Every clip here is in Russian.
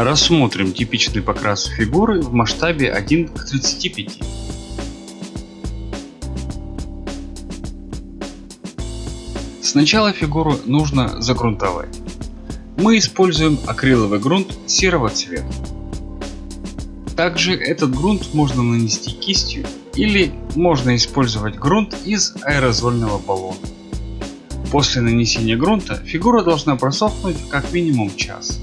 Рассмотрим типичный покрас фигуры в масштабе 1 к 35. Сначала фигуру нужно загрунтовать. Мы используем акриловый грунт серого цвета. Также этот грунт можно нанести кистью или можно использовать грунт из аэрозольного баллона. После нанесения грунта фигура должна просохнуть как минимум час.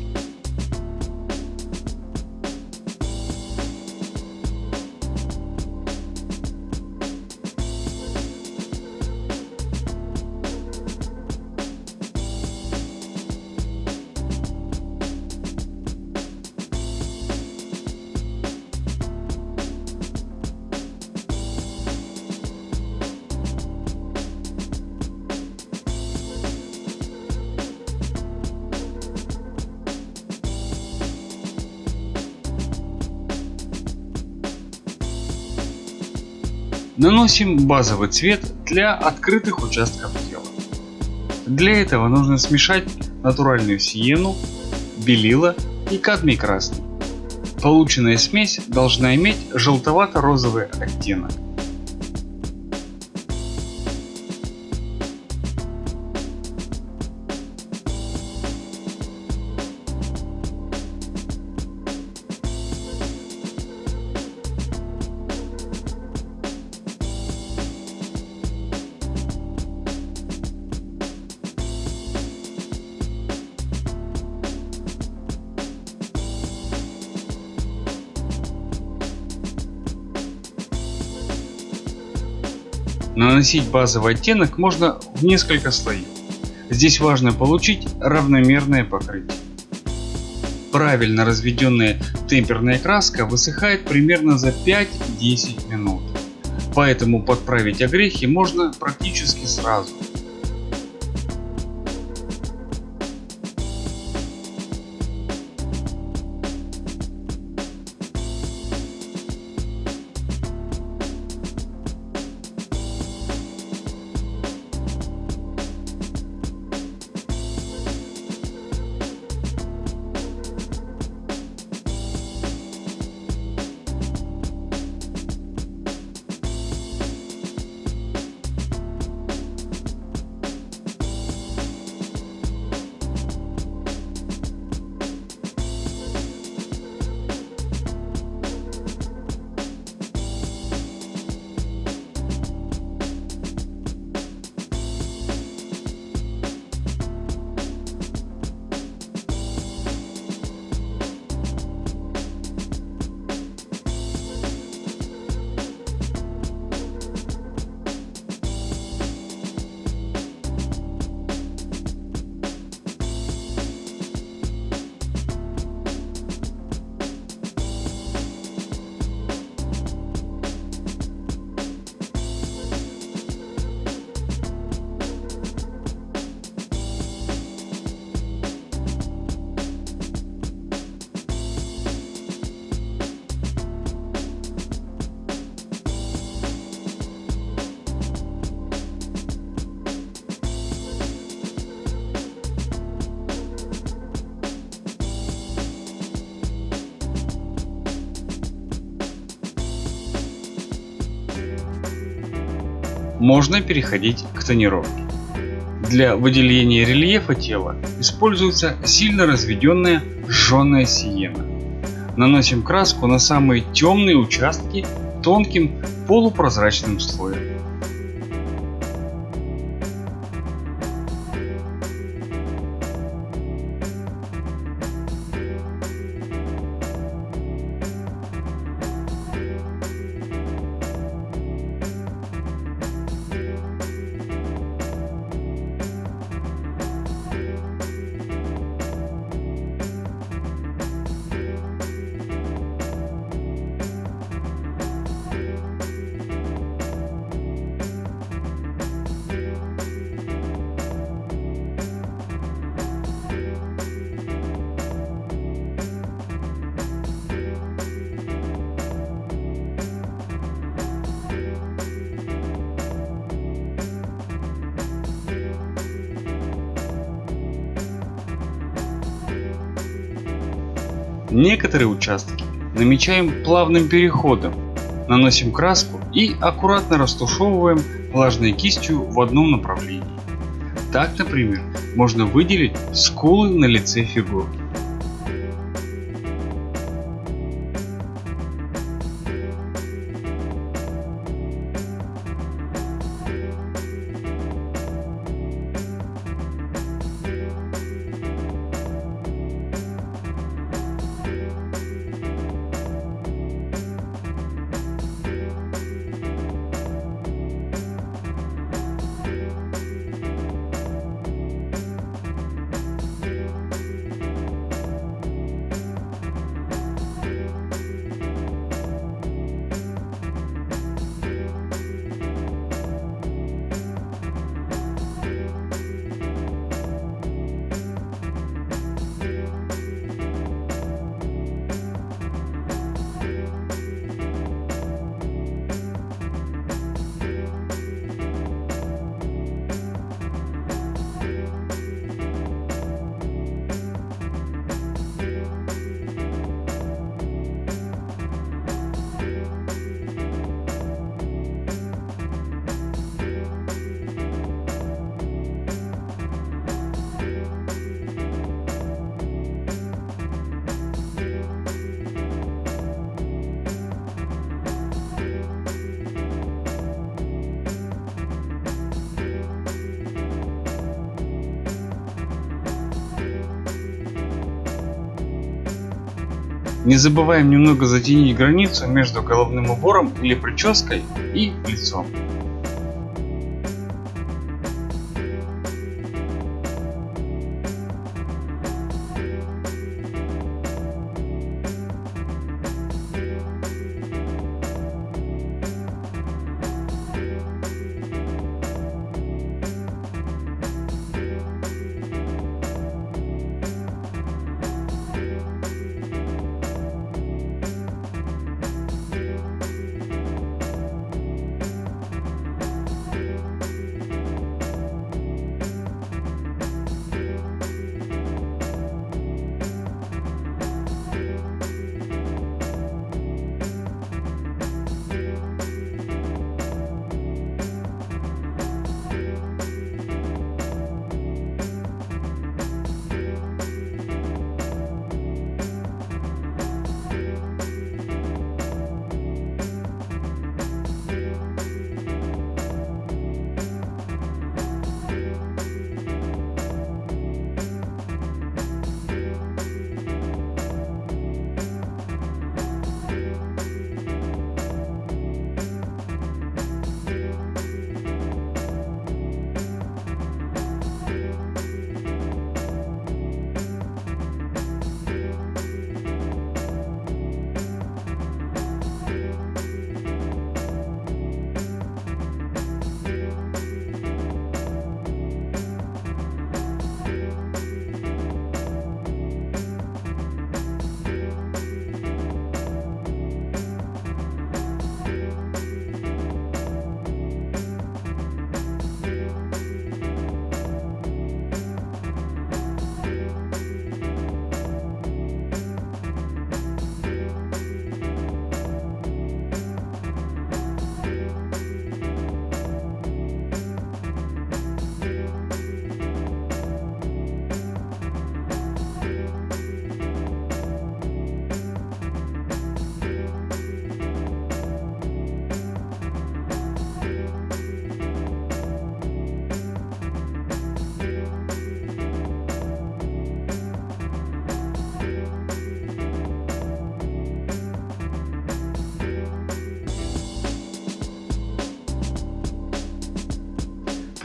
Наносим базовый цвет для открытых участков тела. Для этого нужно смешать натуральную сиену, белила и кадмий красный. Полученная смесь должна иметь желтовато-розовый оттенок. Наносить базовый оттенок можно в несколько слоев. Здесь важно получить равномерное покрытие. Правильно разведенная темперная краска высыхает примерно за 5-10 минут. Поэтому подправить огрехи можно практически сразу. Можно переходить к тонировке. Для выделения рельефа тела используется сильно разведенная жженая сиена. Наносим краску на самые темные участки тонким полупрозрачным слоем. Некоторые участки намечаем плавным переходом, наносим краску и аккуратно растушевываем влажной кистью в одном направлении. Так, например, можно выделить скулы на лице фигуры. Не забываем немного затенить границу между головным убором или прической и лицом.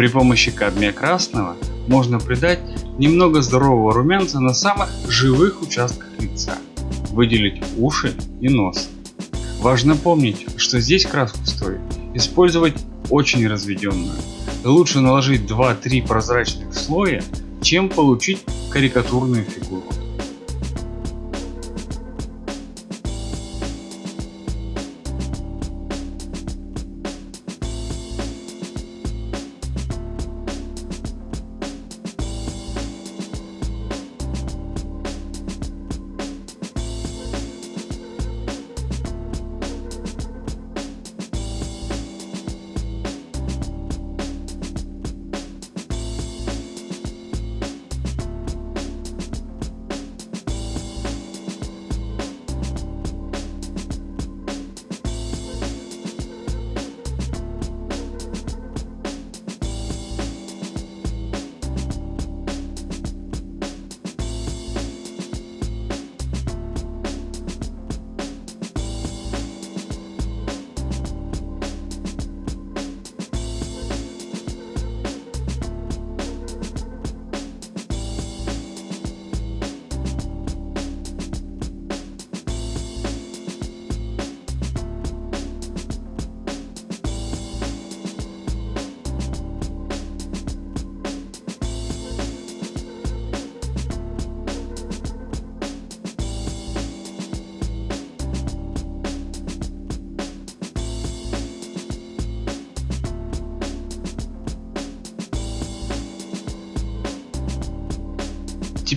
При помощи кадмия красного можно придать немного здорового румянца на самых живых участках лица, выделить уши и нос. Важно помнить, что здесь краску стоит использовать очень разведенную. Лучше наложить 2-3 прозрачных слоя, чем получить карикатурную фигуру.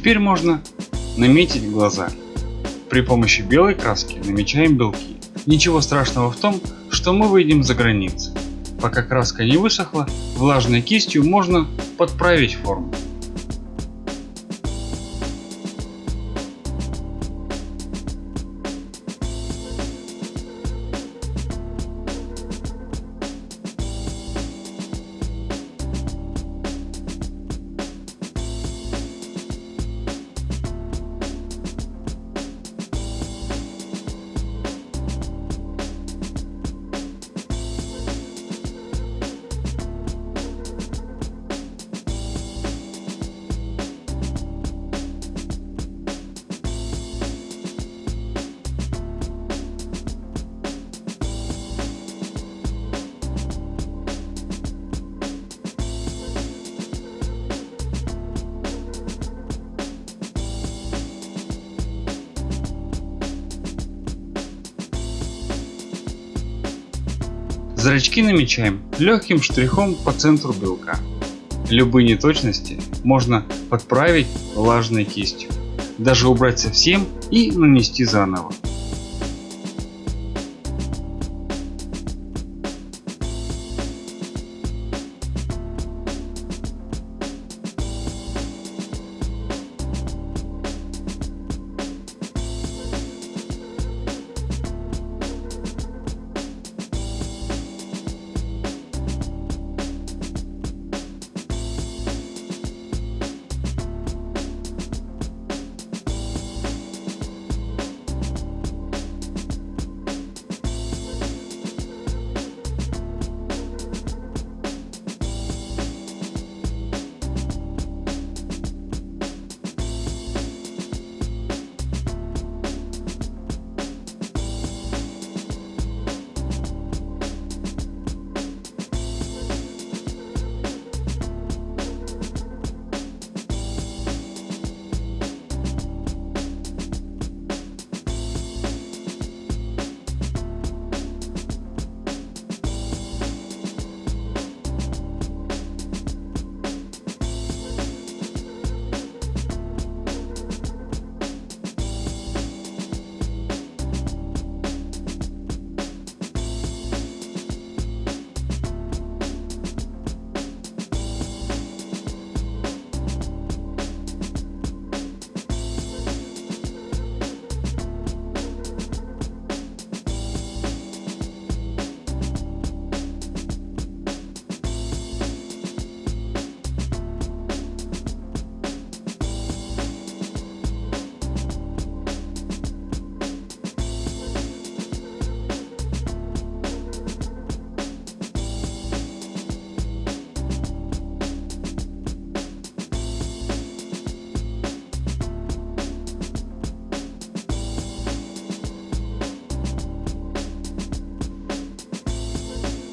Теперь можно наметить глаза. При помощи белой краски намечаем белки. Ничего страшного в том, что мы выйдем за границы. Пока краска не высохла, влажной кистью можно подправить форму. Зрачки намечаем легким штрихом по центру белка. Любые неточности можно подправить влажной кистью, даже убрать совсем и нанести заново.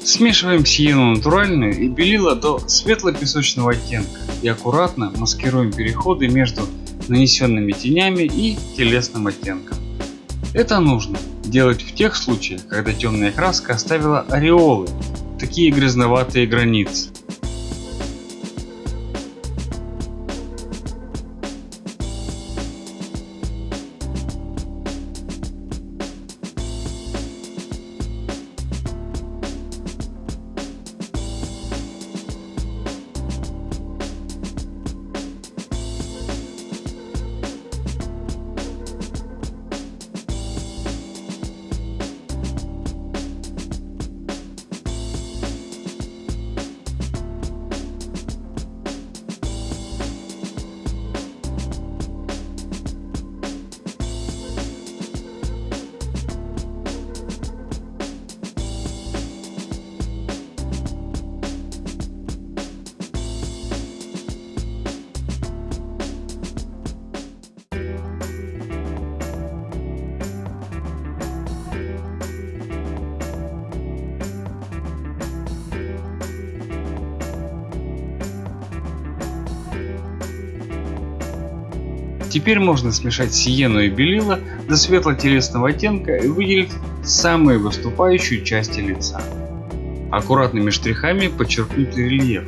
Смешиваем сиену натуральную и белила до светло-песочного оттенка и аккуратно маскируем переходы между нанесенными тенями и телесным оттенком. Это нужно делать в тех случаях, когда темная краска оставила ореолы, такие грязноватые границы. Теперь можно смешать сиену и белила до светло-телесного оттенка и выделить самые выступающие части лица. Аккуратными штрихами подчеркнуть рельеф.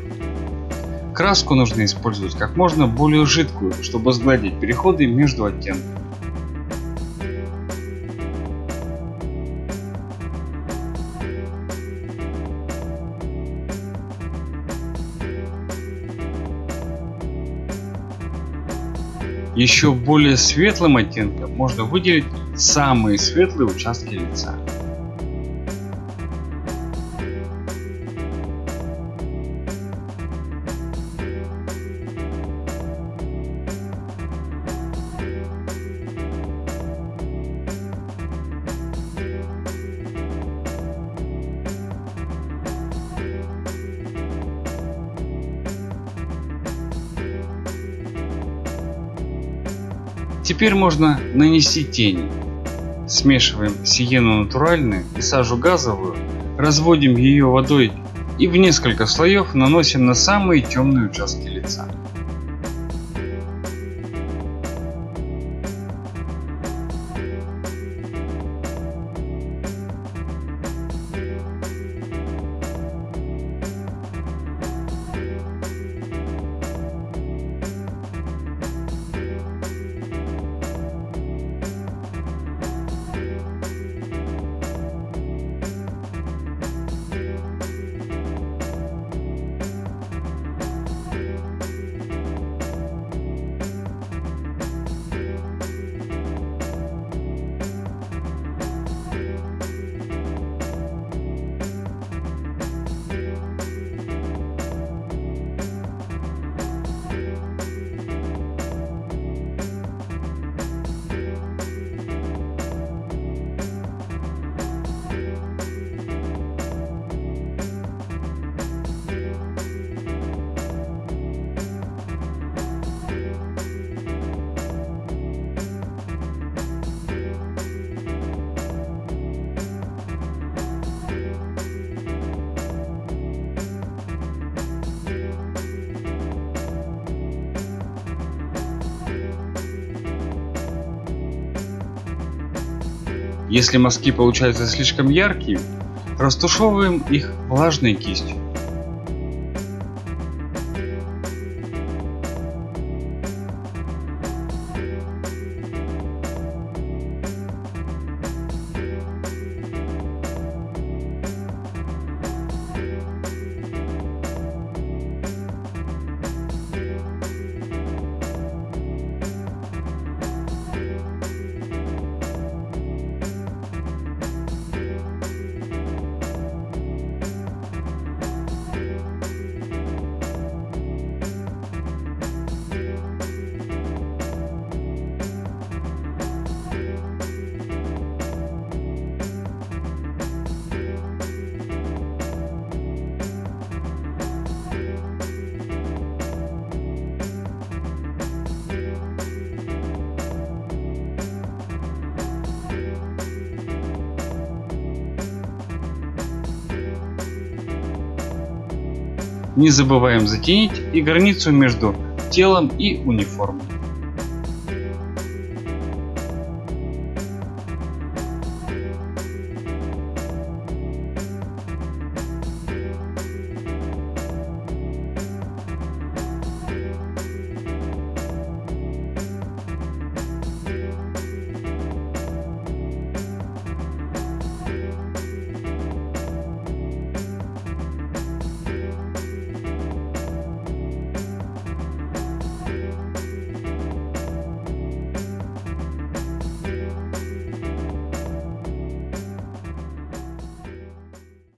Краску нужно использовать как можно более жидкую, чтобы сгладить переходы между оттенками. Еще более светлым оттенком можно выделить самые светлые участки лица. Теперь можно нанести тени. Смешиваем сиену натуральную и сажу газовую, разводим ее водой и в несколько слоев наносим на самые темные участки лица. Если мазки получаются слишком яркими, растушевываем их влажной кистью. Не забываем затенить и границу между телом и униформой.